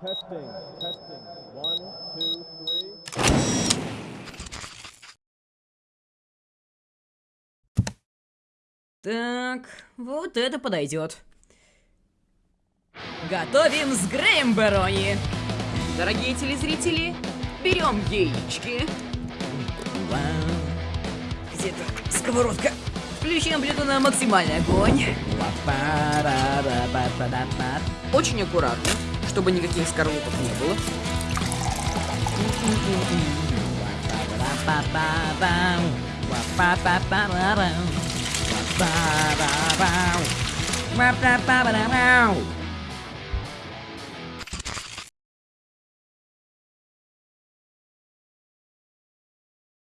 Testing, testing. One, two, three. Так, вот это подойдет. Готовим с Греем Барони. Дорогие телезрители, берем яички. Где-то сковородка. Включаем блюдо на максимальный огонь. Очень аккуратно, чтобы никаких скорлупок не было. Wow.